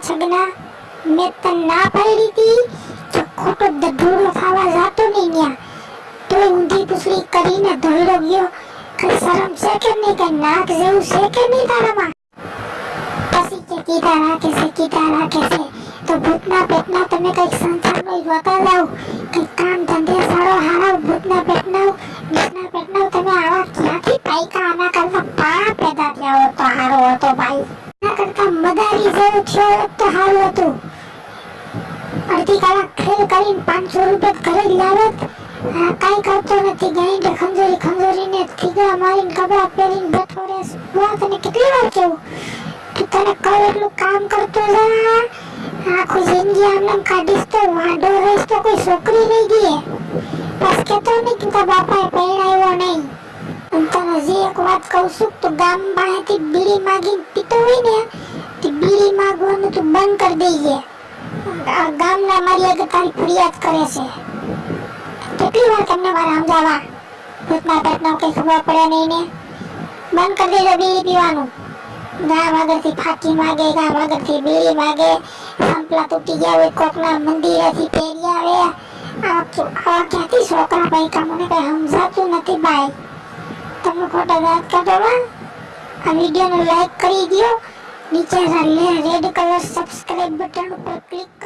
છગના મેં તને ના પાડી હતી કે ખોટો દઢૂડો થવા જાતો નહીં ન્યા તોય ઊંધી પૂછડી કરીને ધોઈડો ગયો કઈ શરમ છે કે નહીં કઈ નાક જેવું છે કે નહીં તારામાં પછી કે કીધા રાખે છે કીધા રાખે છે તો ભૂતના પેટના તમે કંઈક સંસારમાં જોતા જાઓ કંઈક કામ ધંધે સારો હારા ભૂતના પેટના ભૂતના પેટના તમે આવા ક્યાંથી પાઈકા આના કરતા પા પેદા થયા હોત તો હારો હતો ભાઈ કાંઈ છોકરી નહીં દે બસ કેતો નહીં કે બાપાએ પરણાવ્યો નહીં. અને જે એક વાત કહું છું, તો ગામ પાસેથી બીડી માગીને પીતો હોય ને તું બંધ કરી દેજે ગામના મારી આગળ તારી ફરિયાદ કરે છે. કેટલી વાર તમને મારે સમજાવવા ભૂતના પેટનો કઈ ખબર પડે નહીં ને? બંધ કરી દેજો બીડી પીવાનું. ગામ આગળથી ફાકી માગે ગામ આગળથી બીડી માગે. સંપલા તૂટી ગયા હોય, કોકના મંદિરેથી પહેરી આવે. આ ક્યાંથી છોકરા ભાઈ મને કઈ સમજાતું નથી ભાઈ. તમે ખોટા દાંત કાઢો આ વિડીયોને લાઈક કરી દો नीचे रेड कलर सब्सक्राइब बटन पर क्लिक